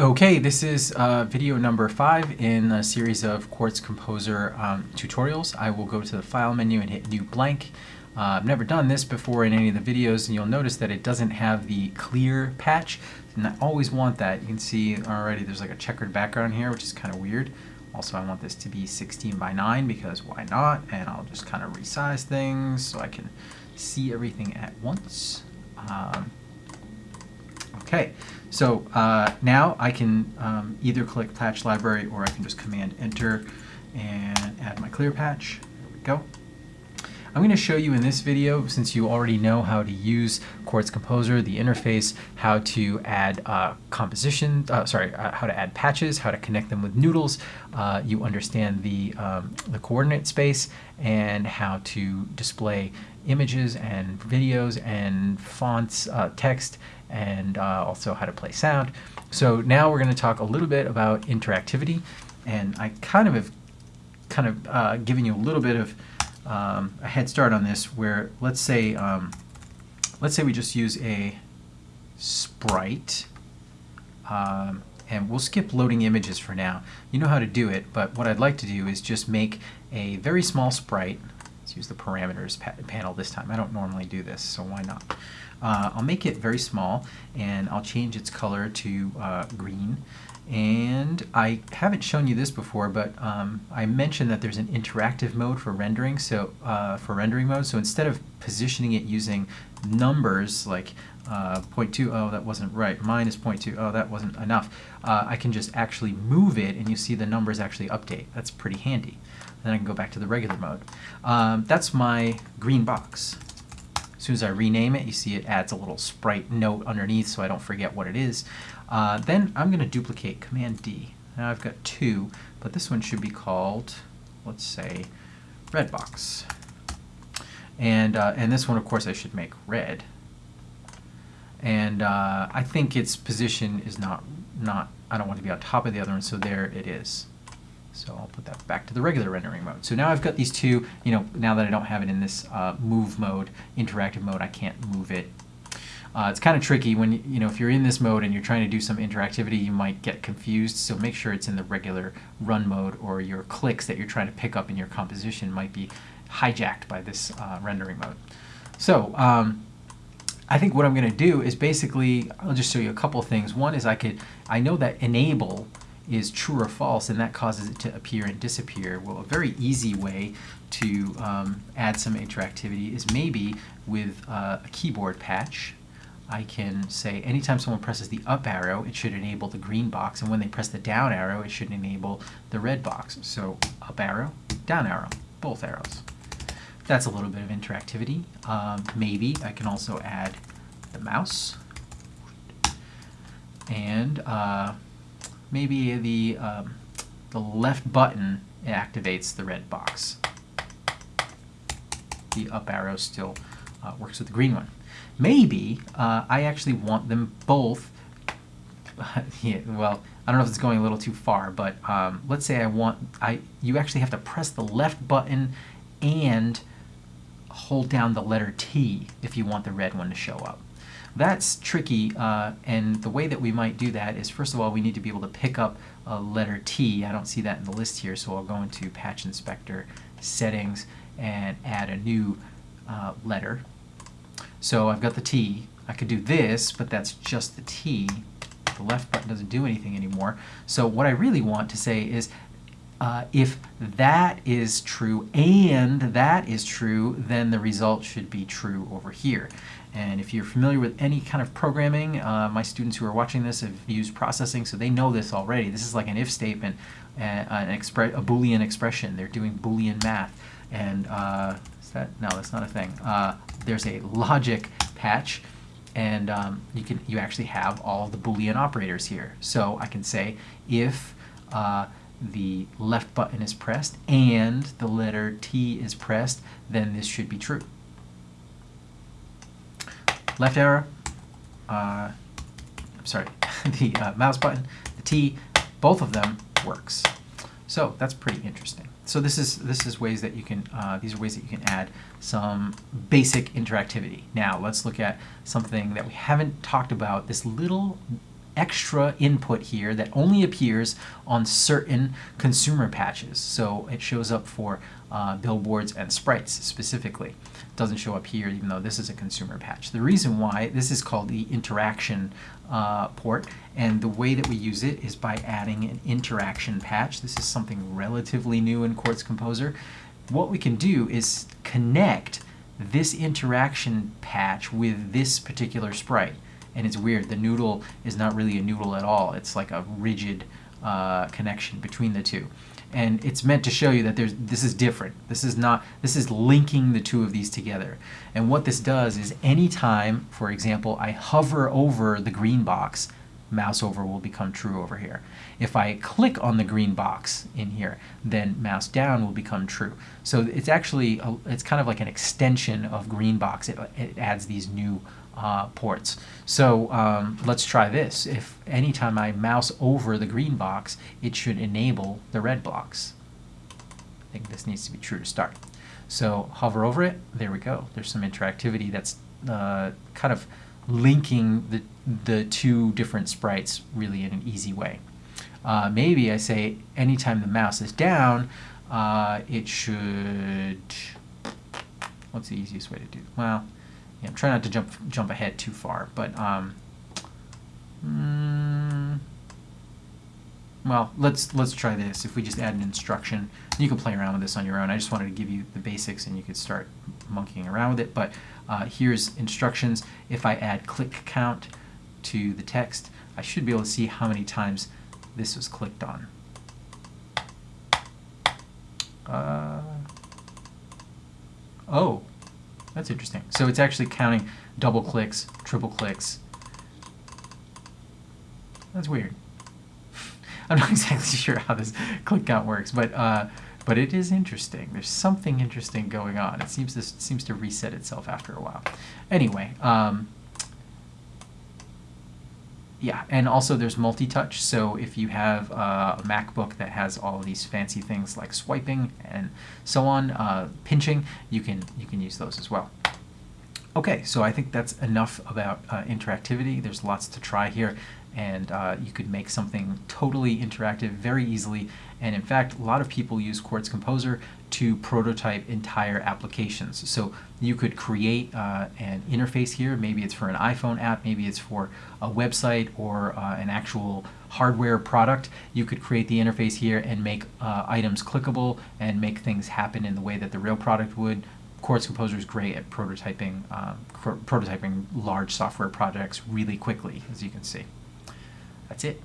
Okay, this is uh, video number five in a series of Quartz Composer um, tutorials. I will go to the File menu and hit New Blank. Uh, I've never done this before in any of the videos, and you'll notice that it doesn't have the clear patch, and I always want that. You can see already there's like a checkered background here, which is kind of weird. Also, I want this to be 16 by 9 because why not? And I'll just kind of resize things so I can see everything at once. Um, Okay, so uh, now I can um, either click Patch Library or I can just Command Enter and add my clear patch. There we go. I'm going to show you in this video, since you already know how to use Quartz Composer, the interface, how to add uh, composition, uh, sorry, uh, how to add patches, how to connect them with noodles. Uh, you understand the, um, the coordinate space and how to display images and videos and fonts, uh, text, and uh, also how to play sound. So now we're going to talk a little bit about interactivity, and I kind of have kind of uh, given you a little bit of um, a head start on this. Where let's say um, let's say we just use a sprite, um, and we'll skip loading images for now. You know how to do it, but what I'd like to do is just make a very small sprite. Let's use the parameters pa panel this time. I don't normally do this, so why not? Uh, I'll make it very small and I'll change its color to uh, green. And I haven't shown you this before, but um, I mentioned that there's an interactive mode for rendering, so uh, for rendering mode. So instead of positioning it using numbers like uh, 0.2, oh, that wasn't right, minus 0.2, oh, that wasn't enough, uh, I can just actually move it and you see the numbers actually update. That's pretty handy. Then I can go back to the regular mode. Um, that's my green box. As soon as I rename it, you see it adds a little sprite note underneath so I don't forget what it is. Uh, then I'm going to duplicate Command D. Now I've got two, but this one should be called, let's say, red box. And, uh, and this one, of course, I should make red. And uh, I think its position is not, not, I don't want to be on top of the other one, so there it is. So I'll put that back to the regular rendering mode. So now I've got these two, you know, now that I don't have it in this uh, move mode, interactive mode, I can't move it. Uh, it's kind of tricky when, you know, if you're in this mode and you're trying to do some interactivity, you might get confused. So make sure it's in the regular run mode or your clicks that you're trying to pick up in your composition might be hijacked by this uh, rendering mode. So um, I think what I'm going to do is basically, I'll just show you a couple things. One is I could, I know that enable is true or false, and that causes it to appear and disappear. Well, a very easy way to um, add some interactivity is maybe with uh, a keyboard patch. I can say anytime someone presses the up arrow, it should enable the green box, and when they press the down arrow, it should enable the red box. So up arrow, down arrow, both arrows. That's a little bit of interactivity. Um, maybe I can also add the mouse and uh, maybe the, um, the left button activates the red box. The up arrow still uh, works with the green one. Maybe uh, I actually want them both, yeah, well, I don't know if it's going a little too far, but um, let's say I want, I you actually have to press the left button and hold down the letter T if you want the red one to show up. That's tricky, uh, and the way that we might do that is, first of all, we need to be able to pick up a letter T. I don't see that in the list here, so I'll go into Patch Inspector, Settings, and add a new uh, letter. So I've got the T. I could do this, but that's just the T. The left button doesn't do anything anymore. So what I really want to say is, uh, if that is true and that is true, then the result should be true over here. And if you're familiar with any kind of programming, uh, my students who are watching this have used processing, so they know this already. This is like an if statement, uh, an expre a Boolean expression. They're doing Boolean math. And uh, is that, no, that's not a thing. Uh, there's a logic patch, and um, you can you actually have all the Boolean operators here. So I can say if uh, the left button is pressed and the letter T is pressed, then this should be true left arrow, uh, I'm sorry, the uh, mouse button, the T, both of them works. So that's pretty interesting. So this is this is ways that you can uh, these are ways that you can add some basic interactivity. Now let's look at something that we haven't talked about. This little extra input here that only appears on certain consumer patches. So it shows up for uh, billboards and sprites specifically. It doesn't show up here even though this is a consumer patch. The reason why, this is called the interaction uh, port and the way that we use it is by adding an interaction patch. This is something relatively new in Quartz Composer. What we can do is connect this interaction patch with this particular sprite. And it's weird, the noodle is not really a noodle at all. It's like a rigid uh, connection between the two. And it's meant to show you that there's this is different. This is not this is linking the two of these together. And what this does is anytime, for example, I hover over the green box, mouse over will become true over here. If I click on the green box in here, then mouse down will become true. So it's actually, a, it's kind of like an extension of green box. It, it adds these new uh, ports. So um, let's try this. If anytime I mouse over the green box, it should enable the red box. I think this needs to be true to start. So hover over it, there we go. There's some interactivity that's uh, kind of linking the, the two different sprites really in an easy way. Uh, maybe I say anytime the mouse is down, uh, it should, what's the easiest way to do? Well, yeah, trying not to jump jump ahead too far, but um, mm, well, let's let's try this. If we just add an instruction, you can play around with this on your own. I just wanted to give you the basics, and you could start monkeying around with it. But uh, here's instructions. If I add click count to the text, I should be able to see how many times this was clicked on. Uh, oh, that's interesting. So it's actually counting double clicks, triple clicks. That's weird. I'm not exactly sure how this click count works, but uh, but it is interesting. There's something interesting going on. It seems this seems to reset itself after a while. Anyway, um, yeah, and also there's multi-touch. So if you have uh, a MacBook that has all these fancy things like swiping and so on, uh, pinching, you can you can use those as well. Okay, so I think that's enough about uh, interactivity. There's lots to try here and uh, you could make something totally interactive very easily. And in fact, a lot of people use Quartz Composer to prototype entire applications. So you could create uh, an interface here. Maybe it's for an iPhone app, maybe it's for a website or uh, an actual hardware product. You could create the interface here and make uh, items clickable and make things happen in the way that the real product would. Quartz Composer is great at prototyping, um, prototyping large software projects really quickly, as you can see. That's it.